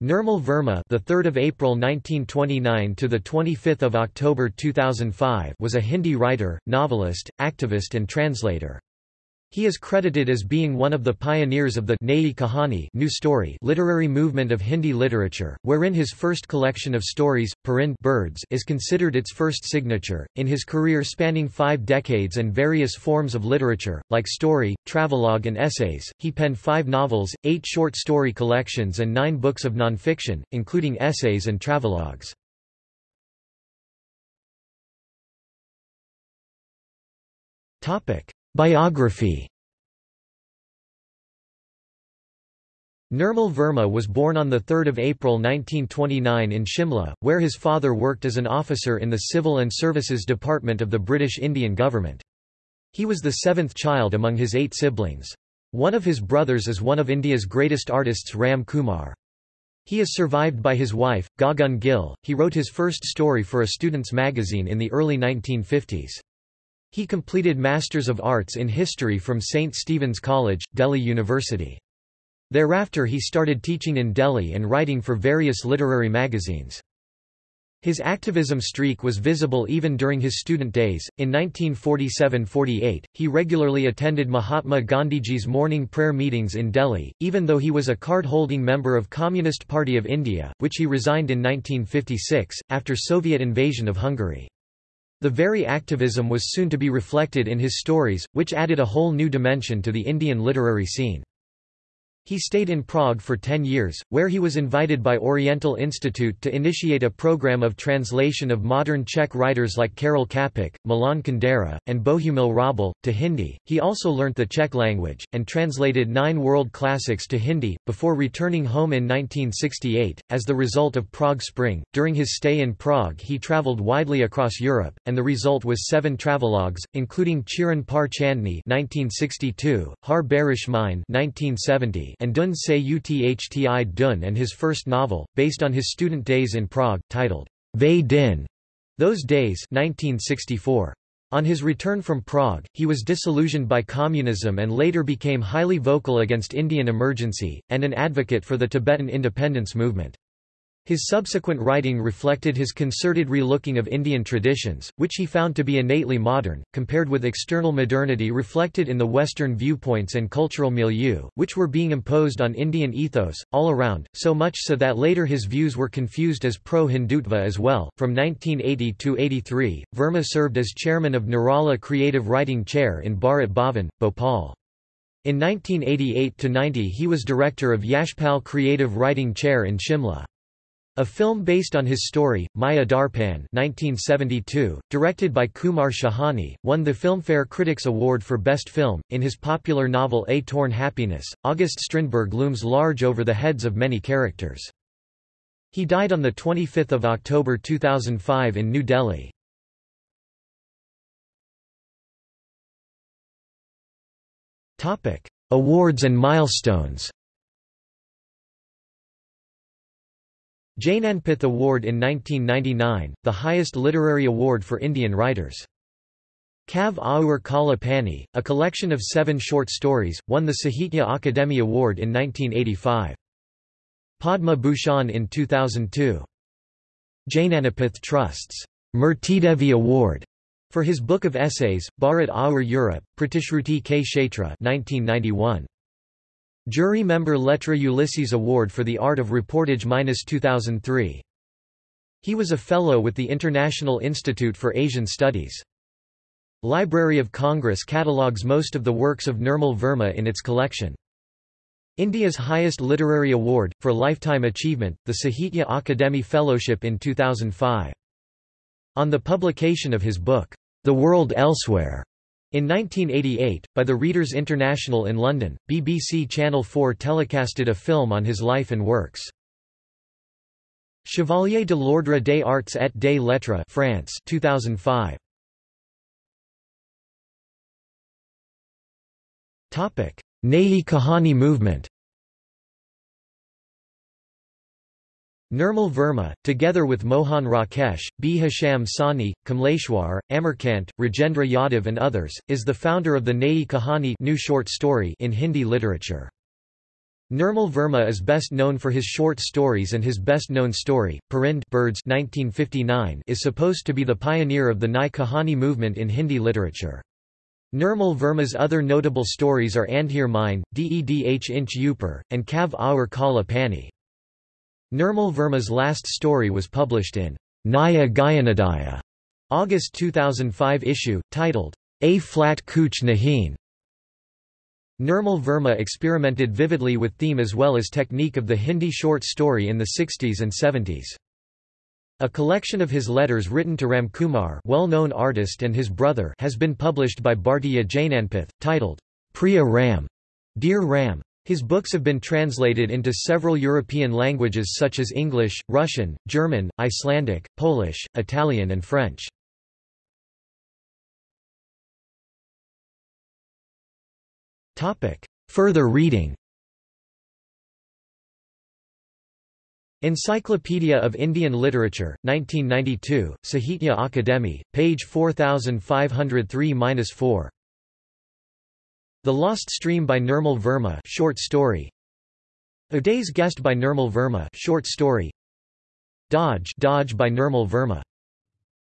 Nirmal Verma, the 3rd of April 1929 to the 25th of October 2005, was a Hindi writer, novelist, activist and translator. He is credited as being one of the pioneers of the Nayi Kahani new story literary movement of Hindi literature, wherein his first collection of stories, Parind birds, is considered its first signature. In his career spanning five decades and various forms of literature, like story, travelogue and essays, he penned five novels, eight short story collections and nine books of nonfiction, including essays and travelogues. Topic. Biography Nirmal Verma was born on 3 April 1929 in Shimla, where his father worked as an officer in the Civil and Services Department of the British Indian government. He was the seventh child among his eight siblings. One of his brothers is one of India's greatest artists Ram Kumar. He is survived by his wife, Gagan Gill. He wrote his first story for a student's magazine in the early 1950s. He completed Masters of Arts in History from St. Stephen's College, Delhi University. Thereafter he started teaching in Delhi and writing for various literary magazines. His activism streak was visible even during his student days. In 1947–48, he regularly attended Mahatma Gandhiji's morning prayer meetings in Delhi, even though he was a card-holding member of Communist Party of India, which he resigned in 1956, after Soviet invasion of Hungary. The very activism was soon to be reflected in his stories, which added a whole new dimension to the Indian literary scene. He stayed in Prague for ten years, where he was invited by Oriental Institute to initiate a program of translation of modern Czech writers like Karel Čapek, Milan Kundera, and Bohumil Hrabal, to Hindi. He also learnt the Czech language, and translated nine world classics to Hindi, before returning home in 1968. As the result of Prague Spring, during his stay in Prague he travelled widely across Europe, and the result was seven travelogues, including Chidon Par Chandni 1962, Har Barish Mein 1970, and Dhundh Se Uthti Dhun and his first novel, based on his student days in Prague, titled Ve Din, Those Days 1964. On his return from Prague, he was disillusioned by communism and later became highly vocal against Indian emergency, and an advocate for the Tibetan independence movement. His subsequent writing reflected his concerted relooking of Indian traditions, which he found to be innately modern, compared with external modernity reflected in the Western viewpoints and cultural milieu, which were being imposed on Indian ethos, all around, so much so that later his views were confused as pro-Hindutva as well. From 1980 to 83, Verma served as chairman of Nirala Creative Writing Chair in Bharat Bhavan, Bhopal. In 1988–90 he was director of Yashpal Creative Writing Chair in Shimla. A film based on his story, Maya Darpan 1972, directed by Kumar Shahani, won the Filmfare Critics Award for Best Film. In his popular novel A Torn Happiness, August Strindberg looms large over the heads of many characters. He died on 25 October 2005 in New Delhi. Awards and milestones Jnanpith Award in 1999, the highest literary award for Indian writers. Kav Aur Kala Pani, a collection of seven short stories, won the Sahitya Akademi Award in 1985. Padma Bhushan in 2002. Jnanpith Trust's Murtidevi Award for his book of essays, Bharat Aur Europe, Pratishruti ke Kshetra 1991. Jury member Lettres Ulysses Award for the Art of Reportage-2003. He was a Fellow with the International Institute for Asian Studies. Library of Congress catalogues most of the works of Nirmal Verma in its collection. India's highest literary award, for lifetime achievement, the Sahitya Akademi Fellowship in 2005. On the publication of his book, The World Elsewhere, in 1988, by the Readers International in London, BBC Channel 4 telecasted a film on his life and works. Chevalier de l'Ordre des Arts et des Lettres France 2005. Topic: Nayi Kahani movement Nirmal Verma, together with Mohan Rakesh, Bhisham Sahni, Kamleshwar, Amarkant, Rajendra Yadav and others, is the founder of the Nayi Kahani new short story in Hindi literature. Nirmal Verma is best known for his short stories and his best-known story, Parind Birds 1959 is supposed to be the pioneer of the Nai Kahani movement in Hindi literature. Nirmal Verma's other notable stories are Andhere Mein, Dedh Inch Upar, and Kav Aur Kala Pani. Nirmal Verma's last story was published in Naya Gyanodaya, August 2005 issue, titled A Flat Kuch Nahin. Nirmal Verma experimented vividly with theme as well as technique of the Hindi short story in the 60s and 70s. A collection of his letters written to Ramkumar well-known artist and his brother has been published by Bhartiya Jnanpith, titled, Priya Ram, Dear Ram. His books have been translated into several European languages such as English, Russian, German, Icelandic, Polish, Italian and French. Further reading Encyclopedia of Indian Literature, 1992, Sahitya Akademi, page 4503-4. The Lost Stream by Nirmal Verma short story. A Day's Guest by Nirmal Verma short story. Dodge Dodge by Nirmal Verma.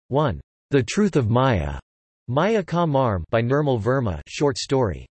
1. The Truth of Maya. Maya Ka Marm by Nirmal Verma short story.